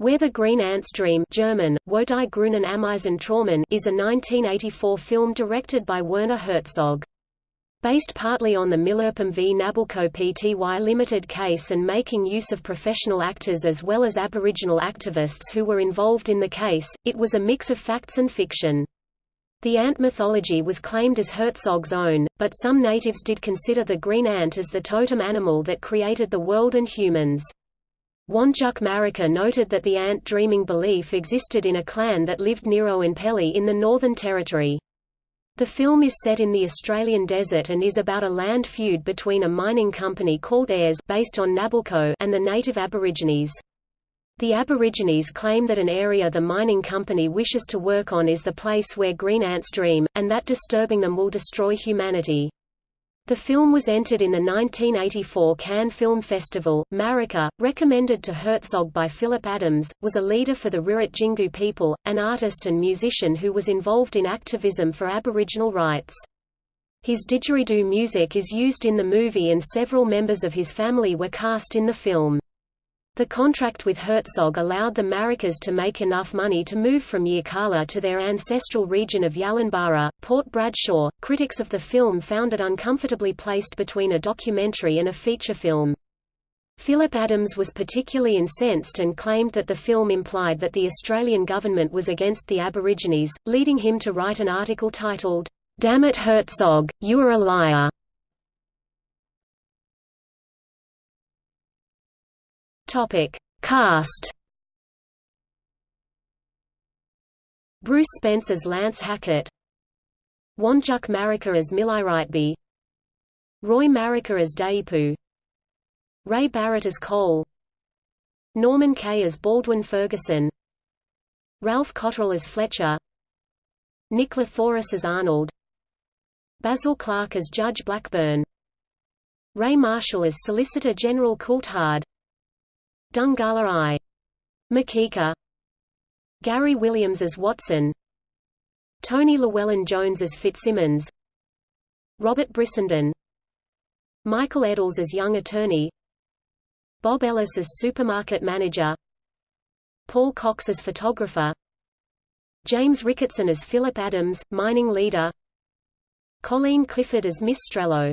Where the Green Ants Dream German, Wo die grünen Ameisen träumen is a 1984 film directed by Werner Herzog. Based partly on the Milirrpum v Nabalco Pty Limited case and making use of professional actors as well as Aboriginal activists who were involved in the case, it was a mix of facts and fiction. The ant mythology was claimed as Herzog's own, but some natives did consider the green ant as the totem animal that created the world and humans. Wandjuk Marika noted that the ant dreaming belief existed in a clan that lived near Oenpelli in the Northern Territory. The film is set in the Australian desert and is about a land feud between a mining company called Ayers based on Nabalco and the native Aborigines. The Aborigines claim that an area the mining company wishes to work on is the place where green ants dream, and that disturbing them will destroy humanity. The film was entered in the 1984 Cannes Film Festival. Marika, recommended to Herzog by Philip Adams, was a leader for the Rirratjingu people, an artist and musician who was involved in activism for Aboriginal rights. His didgeridoo music is used in the movie and several members of his family were cast in the film. The contract with Herzog allowed the Marikas to make enough money to move from Yirrkala to their ancestral region of Yalangbara, Port Bradshaw. Critics of the film found it uncomfortably placed between a documentary and a feature film. Philip Adams was particularly incensed and claimed that the film implied that the Australian government was against the Aborigines, leading him to write an article titled, Damn it Herzog, you are a liar. Topic: Cast. Bruce Spence as Lance Hackett. Wandjuk Marika as Miliritbi. Roy Marika as Daipu. Ray Barrett as Cole. Norman Kaye as Baldwin Ferguson. Ralph Cotterill as Fletcher. Nick Lathouris as Arnold. Basil Clarke as Judge Blackburn. Ray Marshall as Solicitor General Coulthard. Dhungala I. Marika. Gary Williams as Watson. Tony Llewellyn Jones as Fitzsimmons. Robert Brissenden. Michael Edols as Young Attorney. Bob Ellis as Supermarket Manager. Paul Cox as Photographer. James Ricketson as Philip Adams, Mining Leader. Colleen Clifford as Miss Strehlow